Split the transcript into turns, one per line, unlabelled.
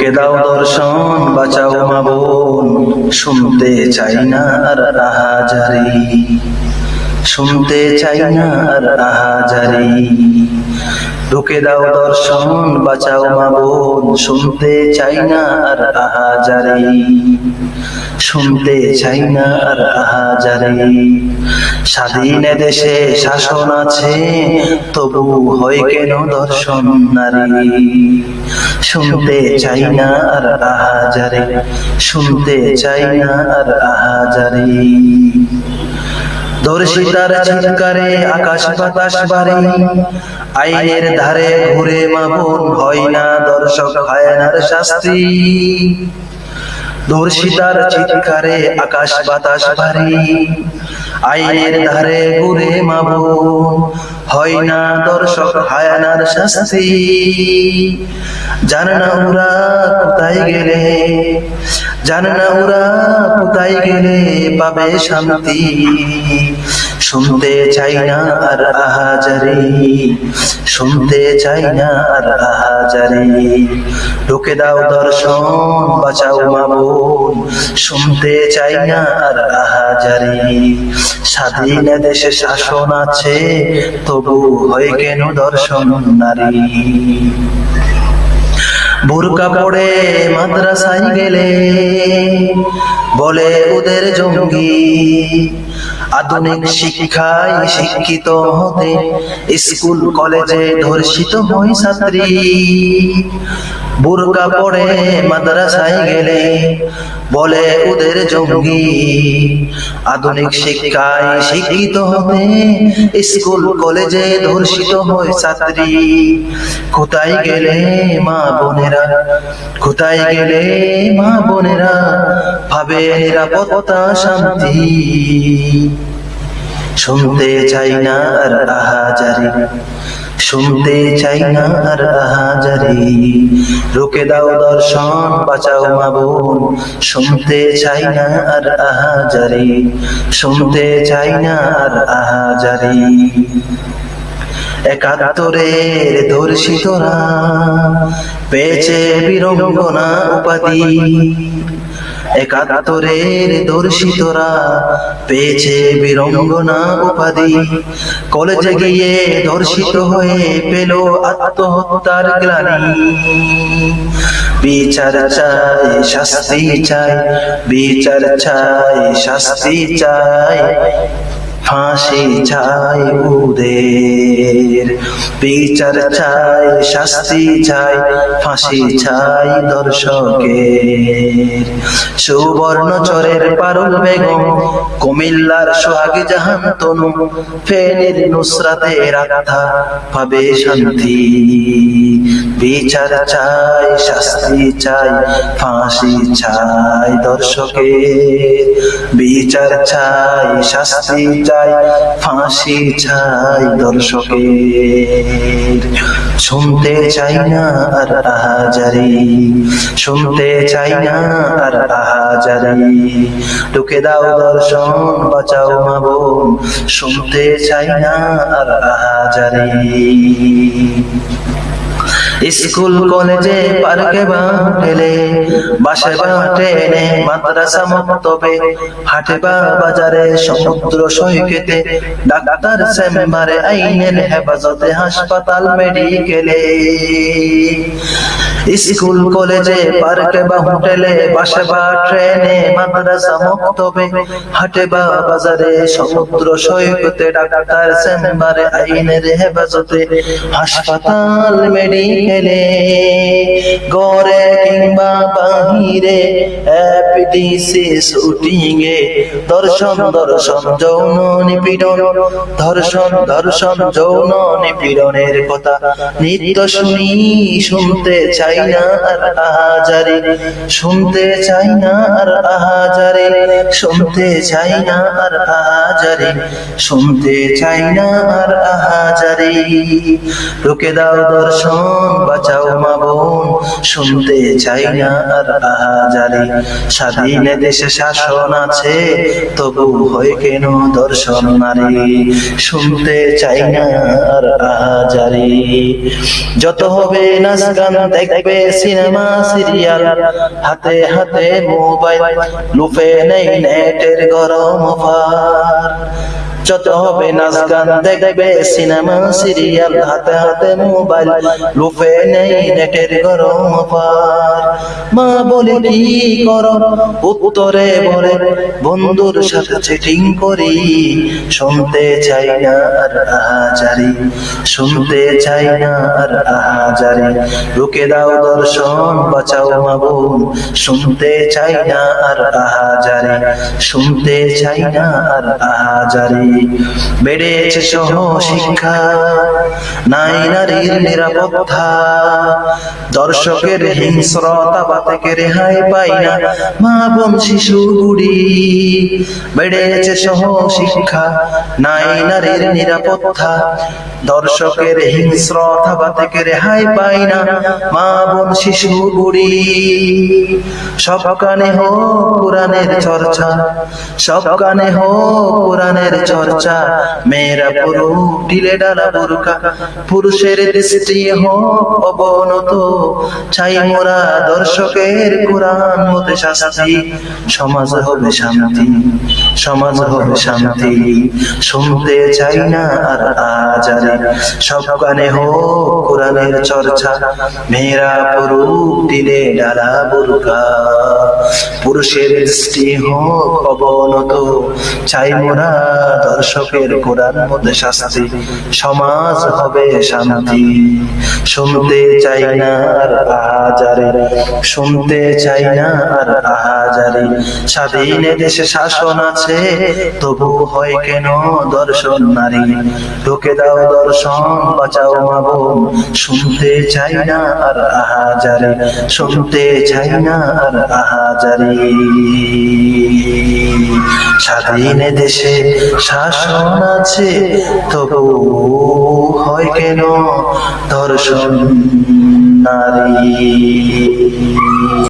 ঢুকে দাও দর্শন, বাঁচাও মা বোন। শুনতে চাই না রাহাজারি। শুনতে চাই না আর আহাজারি ঢুকে দাও দর্শন, বাঁচাও মা বোন। শুনতে চাই না আর আহাজারি শুনতে চাই না আর আহাজারি স্বাধীন দেশে শাসন আছে, তবু হয় কেন দর্শন নারী? শুনতে চাই না আর আহাজারে শুনতে চাই না আর আহাজারে দর্শিতার চিৎকারে, আকাশ বাতাস বাড়ে। আইনের ধারে ঘুরে মামুন হয় না, দর্শক হায়নার শাস্তি। দর্শিতার চিৎকারে আকাশ বাতাস ভারী আইনের ধারে ঘুরে মাবুন হয় না দর্শক হায়ানার শাস্তি। জানে না ওরা কোথায় গেলে, জানা না ওরা কোথায় গেলে পাবে শান্তি। শুনতে চাই না আর আহাজারি। শুনতে চাই না আর আহাজারি। ঢুকে দাও দর্শন, বাঁচাও মাবুন শুনতে চাই না আর আহাজারি। স্বাধীন দেশে শাসন আছে, তবু হয় কেন দর্শন নারী? বোরকা পড়ে মাদ্রাসায় গেলে, বলে ওদের জঙ্গি। আধুনিক শিক্ষায় শিক্ষিত হতে স্কুল, কলেজে ধর্ষিত হয় ছাত্রী। বোরকা পড়ে মাদ্রাসায় গেলে বলে ওদের জঙ্গি। আধুনিক শিক্ষায় শিক্ষিত হতে স্কুল, কলেজে ধর্ষিত হয় ছাত্রী। কোথায় গেলে মা বোনেরা? কোথায় গেলে মা বোনেরা? ভাবে নিরাপত্তা শান্তি। শুনতে চাই না আর আহাজারি। শুনতে চাই না আর আহাজারি। রুকে দাও দর্শন, বাঁচাও মা বোন। শুনতে চাই না আর আহাজারি। শুনতে চাই না আর আহাজারি। একাত্তরের ধর্ষিতরা, পেয়েছে বীরঙ্গনা উপাধি। একাত্তরের দর্শিতরা পেয়েছে বীরঙ্গনা উপাধি। কলেজে গিয়ে ধর্ষিত হয়ে পেল আত্মহত্যার গ্লানি। বিচার চাই, শাস্তি চাই, বিচার চাই, শাস্তি চাই। ফাঁসি চাই উদের বিচার চাই, শাস্তি চাই, ফাঁসি চাই দর্শকের। সুবর্ণ চরের পারুল বেগম, কুমিল্লার সোহাগ জাহান তনু, ফেনের নুসরাতের আত্মা পাবে শান্তি। বিচার চাই, শাস্তি চাই, ফাঁসি চাই দর্শকের। বিচার চাই, শাস্তি চাই, ফাঁসি চাই দর্শকের। শুনতে চাই না আর আহাজারি শুনতে চাই না আর আহাজারি ঢুকে দাও দর্শন, বাঁচাও মা বোন। শুনতে চাই না আর আহাজারি স্কুল, কলেজে, পার্কে বা হোটেলে বাসে বা মাদ্রাসা মক্তবে হাটে বাজারে সমুদ্র সৈকতে ডাক্তার চেম্বারে আইনের হেফাজতে হাসপাতাল মেডিকেলে। স্কুল, কলেজে, পার্কে বা হোটেলে বাসে বা ট্রেনে হাসপাতাল মেডিকেলে। গড়ে কিংবা বাহিরে দর্শন দর্শন, যৌন নিপীড়ন। ধর্ষণ ধর্ষণ, যৌন নিপীড়নের কথা নিত্য শুনি, শুনতে চাই না আর আহাজারি। শুনতে চাই না আর আহাজারি শুনতে চাই না আর আহাজারে শুনতে চাই না আর আহাজারে রুকে দাও দর্শন, বাঁচাও মা বোন। শুনতে চাই না আর আহাজারি। স্বাধীন দেশে শাসন আছে, তবু হয় কেন দর্শন নারী? শুনতে চাই না আর আহাজারি। যত হবে নাচ গান দেখবে সিনেমা, সিরিয়াল। হাতে হাতে মোবাইল লুফে নেই নেটের গরম অফার। যত হবে নাচ গান দেখবে সিনেমা, সিরিয়াল, হাতে হাতে মোবাইল। লুফে নেই নেটের গরম পার মা বলে, কি কর? উত্তরে বলে, বন্ধুর সাথে চেটিং করি। শুনতে চাই না আর আহাজারি শুনতে চাই না আর আহাজারি রুকে দাও দর্শন, বাঁচাও মা বোন। শুনতে চাই না আর আহাজারি শুনতে চাই না আর আহাজারি বেড়েছে সহ শিক্ষা নাই নারীর নিরাপত্তা। দর্শকের হিংস্রতা বা থেকে রেহাই পাই না মা বোন শিশু গুড়ি বেড়েছে সহ শিক্ষা নাই নারীর নিরাপত্তা। দর্শকের হিংস্র বা থেকে রেহাই পাই না। মা বোন, শিশু গুড়ি সব কানে হো কোরআনের চর্চা, সব কানে হো কোরআনের চর্চা। মেয়েরা পুরু ঢিলে ডালা বুরকা পুরুষের দৃষ্টি হো অবনত। চাই মোরা দর্শকের কোরআন মতে শাস্তি। সমাজ হবে শান্তি, সমাজ হবে শান্তি। শুনতে চাই না আর আজারে সব গানে হো কোরআনের চর্চা। মেয়েরা পুরু ঢিলে ডালা বুরকা। পুরুষের দৃষ্টি হোক অবনত, চাই মোরা দর্শকের কোরআন মধ্যে শাস্তি। সমাজ হবে শান্তি। শুনতে চাই না আর আহাজারে শুনতে চাই না আর আহাজারে স্বাধীন দেশে শাসন আছে, তবু হয় কেন দর্শন নারী? ঢুকে দাও দর্শন, বাঁচাও মা শুনতে চাই না আর আহাজারি, শুনতে চাই না আর আহাজারি। স্বাধীন দেশে শাসন আছে, তবু হয় কেন ধর্ষণ নারী?